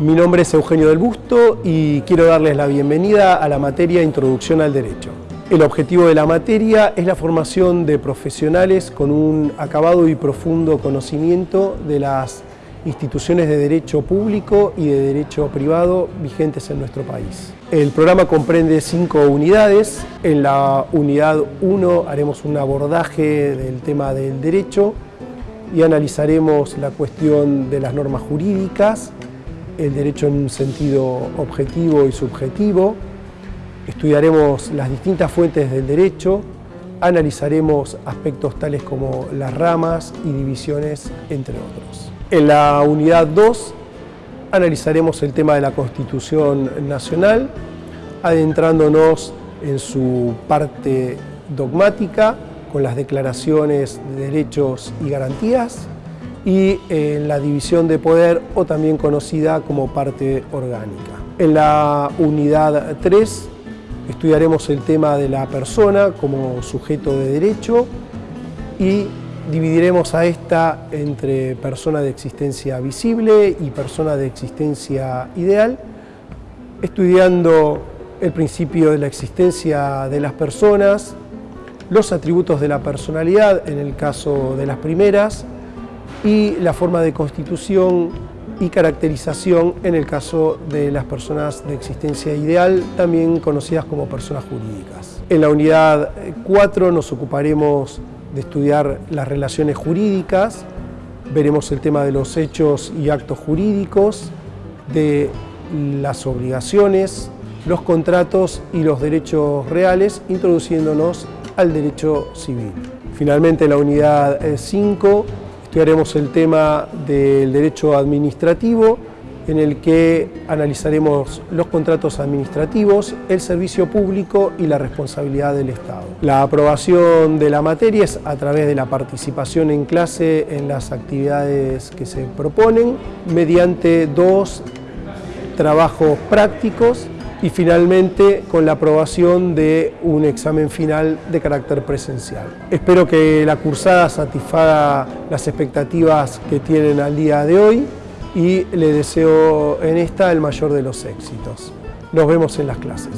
Mi nombre es Eugenio del Busto y quiero darles la bienvenida a la materia Introducción al Derecho. El objetivo de la materia es la formación de profesionales con un acabado y profundo conocimiento de las instituciones de derecho público y de derecho privado vigentes en nuestro país. El programa comprende cinco unidades. En la unidad 1 haremos un abordaje del tema del derecho y analizaremos la cuestión de las normas jurídicas, el derecho en un sentido objetivo y subjetivo, estudiaremos las distintas fuentes del derecho, analizaremos aspectos tales como las ramas y divisiones, entre otros. En la unidad 2 analizaremos el tema de la Constitución Nacional, adentrándonos en su parte dogmática, con las declaraciones de derechos y garantías, y en la división de poder, o también conocida como parte orgánica. En la unidad 3 estudiaremos el tema de la persona como sujeto de derecho y dividiremos a esta entre persona de existencia visible y persona de existencia ideal, estudiando el principio de la existencia de las personas, los atributos de la personalidad en el caso de las primeras y la forma de constitución y caracterización en el caso de las personas de existencia ideal, también conocidas como personas jurídicas. En la unidad 4 nos ocuparemos de estudiar las relaciones jurídicas, veremos el tema de los hechos y actos jurídicos, de las obligaciones, los contratos y los derechos reales, introduciéndonos al derecho civil. Finalmente, en la unidad 5 estudiaremos el tema del derecho administrativo, en el que analizaremos los contratos administrativos, el servicio público y la responsabilidad del Estado. La aprobación de la materia es a través de la participación en clase en las actividades que se proponen, mediante dos trabajos prácticos y finalmente con la aprobación de un examen final de carácter presencial. Espero que la cursada satisfaga las expectativas que tienen al día de hoy y le deseo en esta el mayor de los éxitos. Nos vemos en las clases.